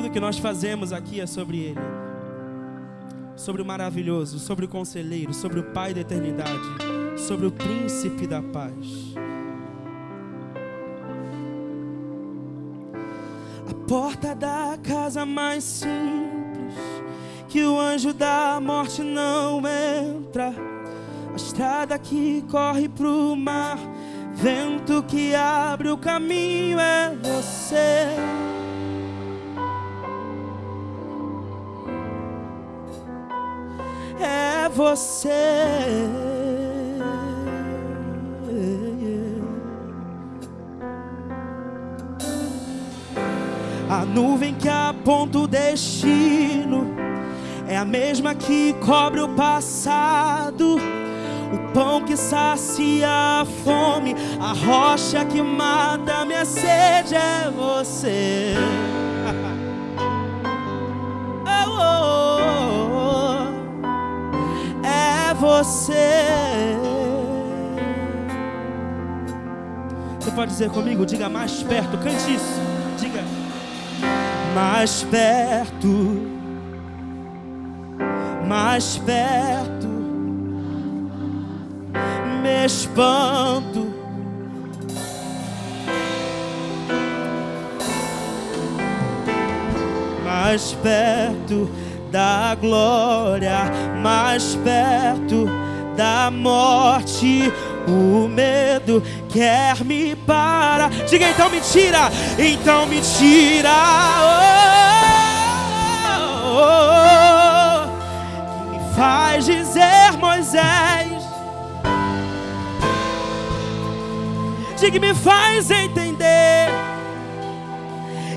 Tudo que nós fazemos aqui é sobre Ele. Sobre o maravilhoso, sobre o conselheiro, sobre o Pai da eternidade, sobre o príncipe da paz. A porta da casa mais simples, que o anjo da morte não entra. A estrada que corre pro mar, vento que abre o caminho é você. Você. A nuvem que aponta o destino é a mesma que cobre o passado. O pão que sacia a fome, a rocha que mata minha sede é você. Você. Você pode dizer comigo? Diga mais perto, cante isso. Diga mais perto, mais perto. Me espanto. Mais perto da glória, mais perto da morte. O medo quer me parar. Diga então mentira, então mentira. Oh, oh, oh, que me faz dizer Moisés. Diga me faz entender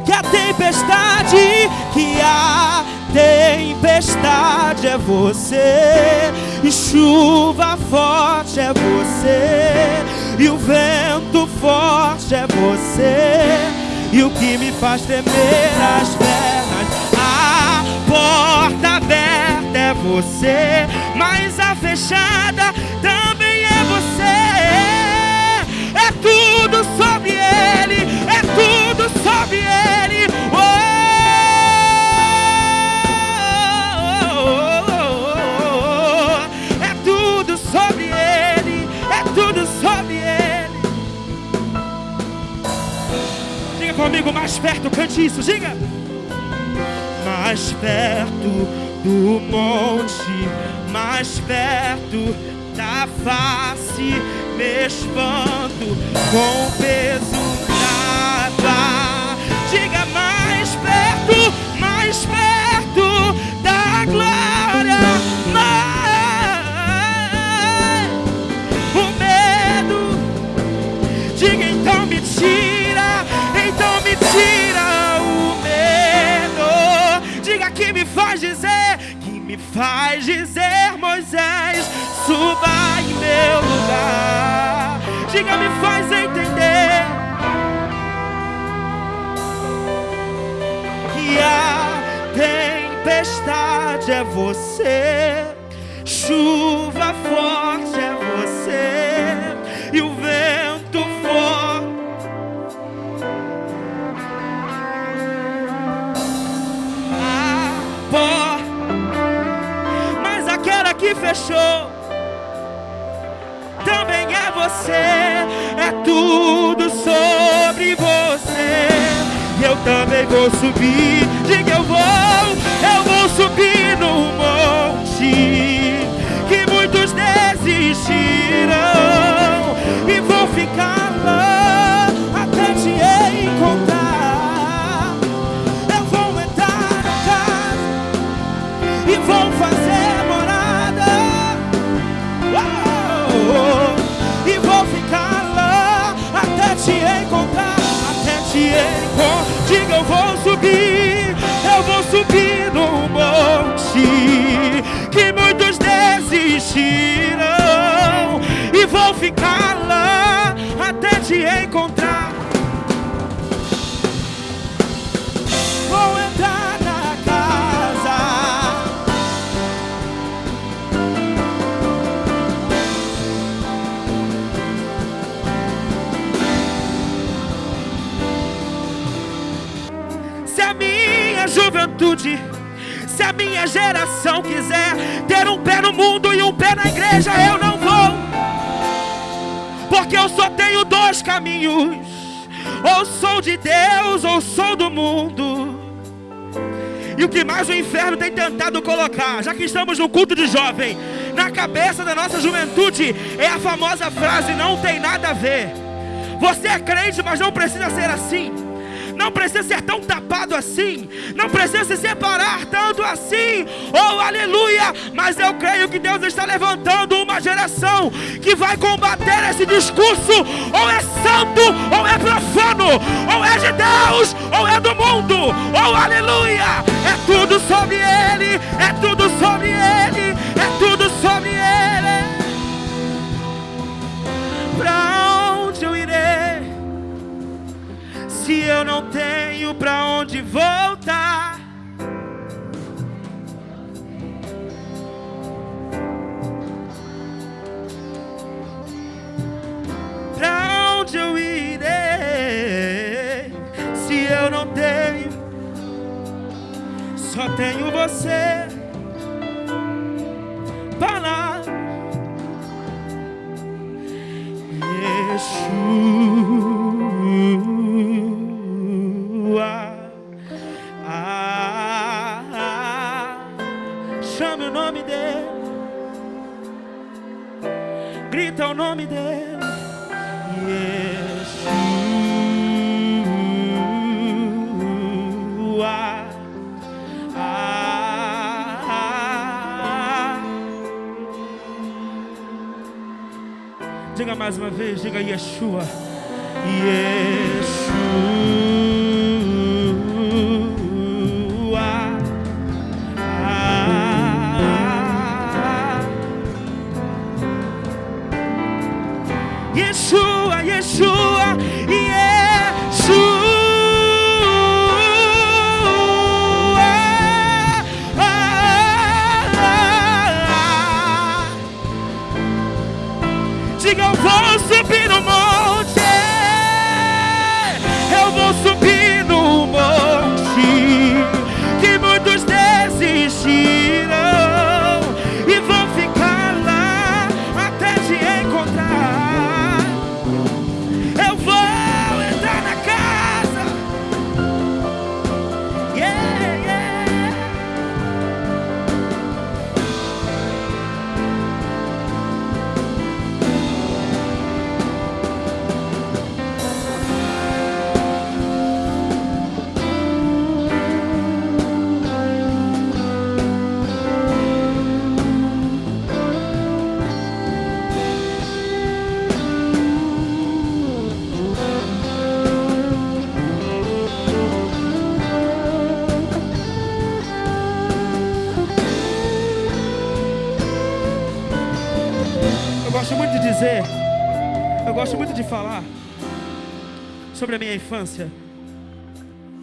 que a tempestade que a tempestade é você, e chuva forte é você, e o vento forte é você, e o que me faz tremer as pernas, a porta aberta é você, mas a fechada também é você, é tudo sobre ele, é tudo sobre ele. Comigo, mais perto, cante isso, diga. Mais perto do monte, mais perto da face, me espanto com o peso da Diga mais perto, mais perto faz dizer, Moisés, suba em meu lugar. Diga, me faz entender que a tempestade é você, chuva forte é você, e o vento forte fechou. Também é você, é tudo sobre você. E eu também vou subir, diga eu vou, eu vou subir no monte que muitos desistiram e vou ficar lá encontrar. Vou entrar juventude. Se a minha geração quiser ter um pé no mundo e um pé na igreja, eu não. Porque eu só tenho dois caminhos: ou sou de Deus ou sou do mundo. E o que mais o inferno tem tentado colocar, já que estamos no culto de jovem, na cabeça da nossa juventude, é a famosa frase: não tem nada a ver. Você é crente, mas não precisa ser assim não precisa ser tão tapado assim, não precisa se separar tanto assim. Oh, aleluia! Mas eu creio que Deus está levantando uma geração que vai combater esse discurso: ou é santo, ou é profano, ou é de Deus, ou é do mundo. Oh, aleluia! É para onde voltar? Para onde eu irei se eu não tenho? Só tenho você. Diga mais uma vez, diga Yeshua. Yeshua. Diga, eu vou subir. Sobre a minha infância.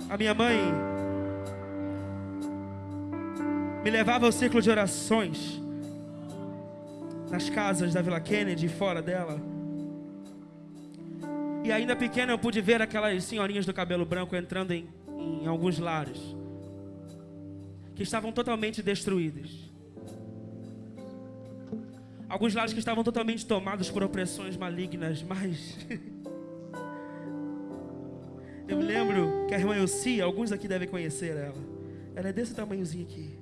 A minha mãe me levava ao ciclo de orações nas casas da Vila Kennedy, fora dela. E ainda pequena eu pude ver aquelas senhorinhas do cabelo branco entrando em, em alguns lares que estavam totalmente destruídos. Alguns lares que estavam totalmente tomados por opressões malignas, mas Eu me lembro que a irmã Elcia, alguns aqui devem conhecer ela. Ela é desse tamanhozinho aqui.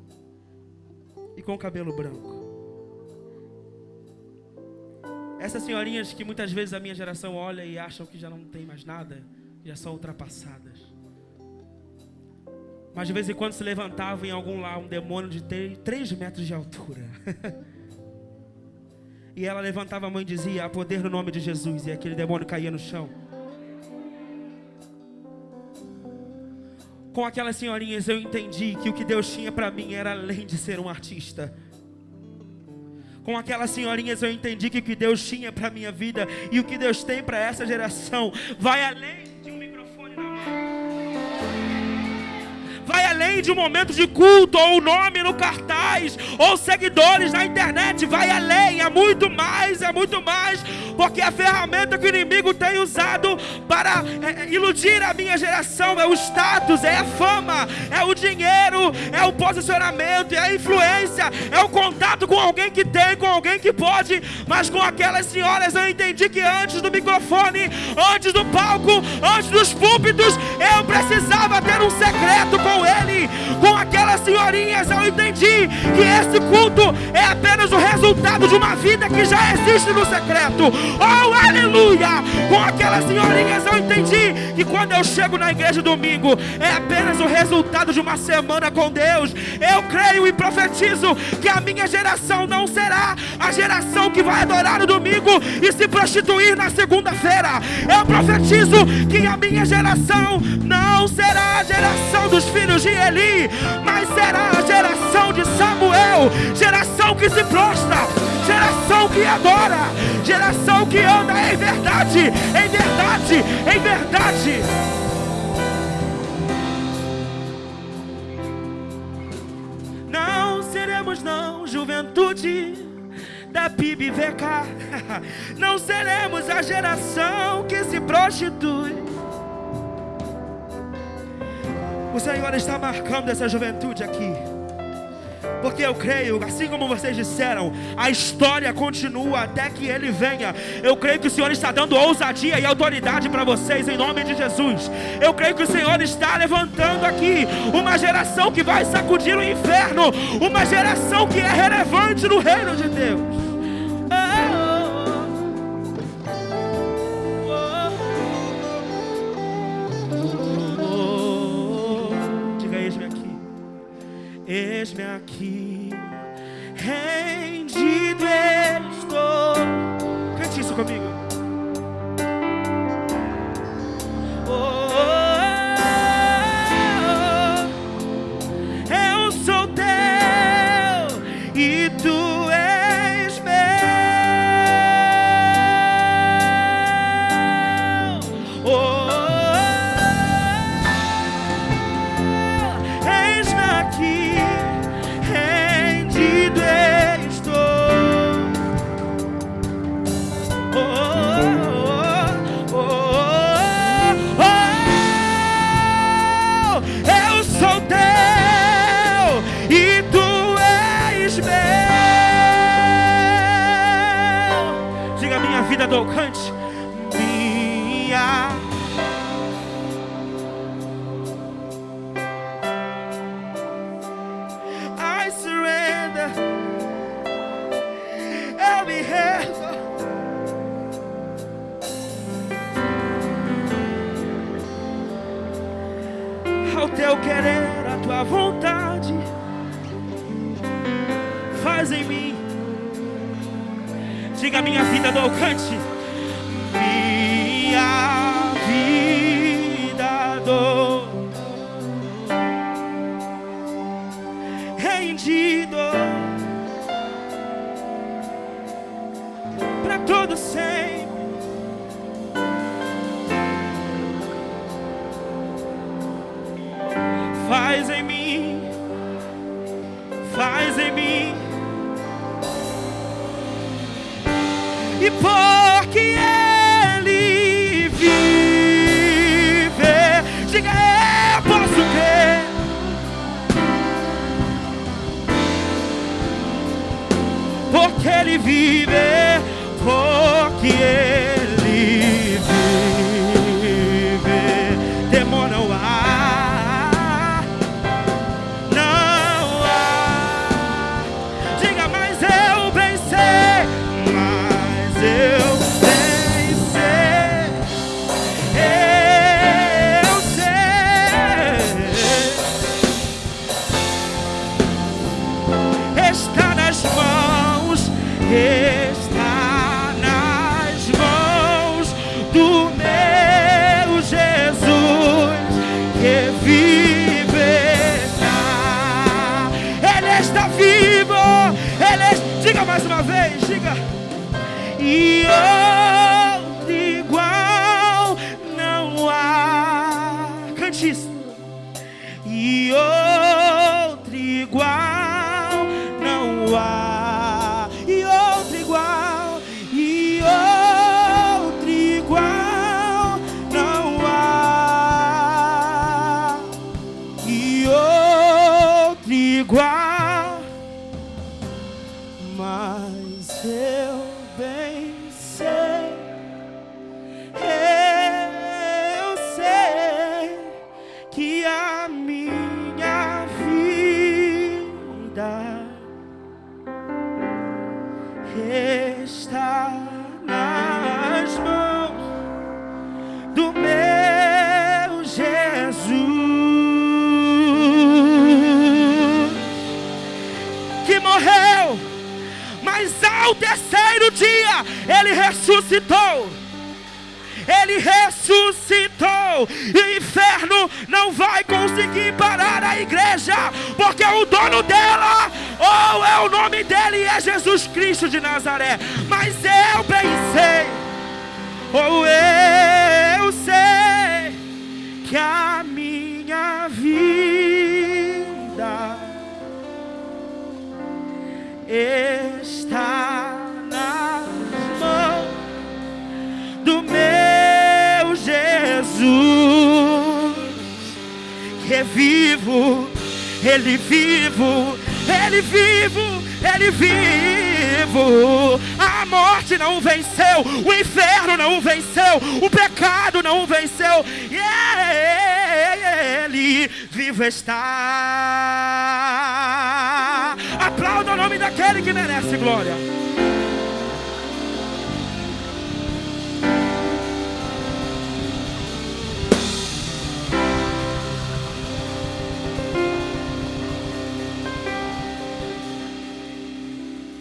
E com o cabelo branco. Essas senhorinhas que muitas vezes a minha geração olha e acham que já não tem mais nada, já são ultrapassadas. Mas de vez em quando se levantava em algum lá um demônio de 3 metros de altura. e ela levantava a mão e dizia: Há poder no nome de Jesus. E aquele demônio caía no chão. com aquelas senhorinhas eu entendi que o que Deus tinha para mim era além de ser um artista. Com aquelas senhorinhas eu entendi que o que Deus tinha para minha vida e o que Deus tem para essa geração vai além de um microfone na mão. Vai além de um momento de culto ou um nome no cartaz ou seguidores na internet, vai além, é muito mais, é muito mais, porque a ferramenta que o inimigo tem usado para é, é iludir a minha geração é o status, é a fama, é o dinheiro, é o posicionamento, é a influência, é o contato com alguém que tem, com alguém que pode, mas com aquelas senhoras eu entendi que antes do microfone, antes do palco, antes dos púlpitos, eu precisava ter um secreto com ele, com aquelas senhorinhas eu entendi que esse culto é apenas o resultado de uma vida que já existe no secreto. Oh, aleluia! Com aquelas senhorinhas eu entendi que quando eu chego na igreja domingo é apenas o resultado de uma semana com Deus. Eu creio e profetizo que a minha geração não será a geração que vai adorar no domingo e se prostituir na segunda-feira. Eu profetizo que a minha geração não será a geração dos filhos de Eli, mas será a geração de Samuel, geração que se prostra, geração que adora, geração que anda em verdade, em verdade, em verdade. Não seremos não juventude da PIB-VK. Não seremos a geração que se prostitui. O Senhor está marcando essa juventude aqui. Porque eu creio, assim como vocês disseram, a história continua até que Ele venha. Eu creio que o Senhor está dando ousadia e autoridade para vocês em nome de Jesus. Eu creio que o Senhor está levantando aqui uma geração que vai sacudir o inferno, uma geração que é relevante no reino de Deus. Eis-me aqui, diga: Minha vida do alcance diga: Minha vida do alcance. vive. Your vai conseguir parar a igreja, porque o dono dela, ou é o nome dele, é Jesus Cristo de Nazaré. Mas eu bem sei, ou eu sei, que a minha vida está nas mãos do meu Jesus, é vivo, Ele vivo, Ele vivo, Ele vivo. A morte não venceu, o inferno não venceu, o pecado não venceu, e Ele vivo está. Aplauda o nome daquele que merece glória.